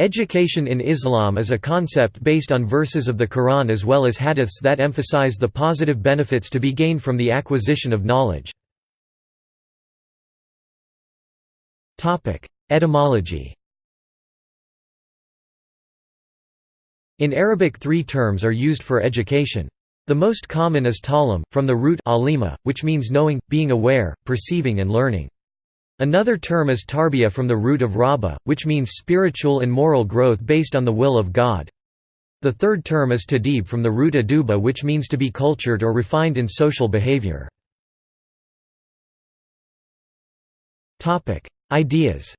Education in Islam is a concept based on verses of the Quran as well as hadiths that emphasize the positive benefits to be gained from the acquisition of knowledge. Etymology In Arabic three terms are used for education. The most common is ta'lim, from the root alima, which means knowing, being aware, perceiving and learning. Another term is tarbiyah from the root of rabba, which means spiritual and moral growth based on the will of God. The third term is tadib from the root aduba which means to be cultured or refined in social behavior. Ideas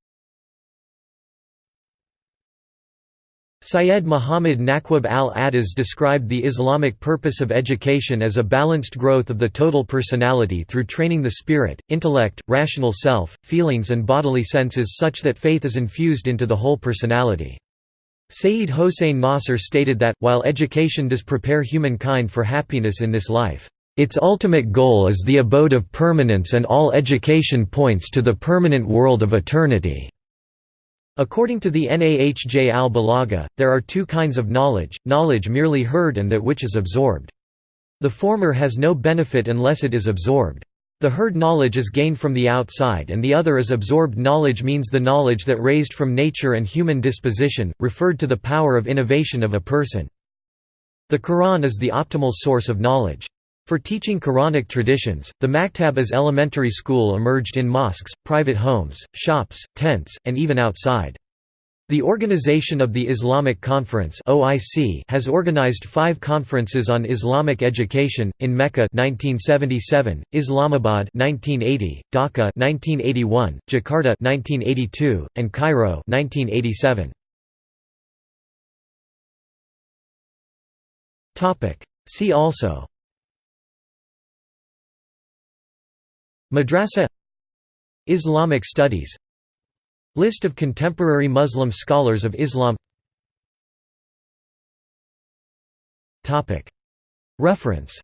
Syed Muhammad Naquib al-Attas described the Islamic purpose of education as a balanced growth of the total personality through training the spirit, intellect, rational self, feelings and bodily senses such that faith is infused into the whole personality. Sayyid Hossein Nasr stated that, while education does prepare humankind for happiness in this life, its ultimate goal is the abode of permanence and all education points to the permanent world of eternity. According to the Nahj al-Balagha, there are two kinds of knowledge, knowledge merely heard and that which is absorbed. The former has no benefit unless it is absorbed. The heard knowledge is gained from the outside and the other is absorbed knowledge means the knowledge that raised from nature and human disposition, referred to the power of innovation of a person. The Quran is the optimal source of knowledge. For teaching Quranic traditions, the maktab as elementary school emerged in mosques, private homes, shops, tents, and even outside. The Organization of the Islamic Conference has organized 5 conferences on Islamic education in Mecca 1977, Islamabad 1980, Dhaka 1981, Jakarta 1982, and Cairo 1987. Topic: See also Madrasa Islamic studies List of contemporary Muslim scholars of Islam. Reference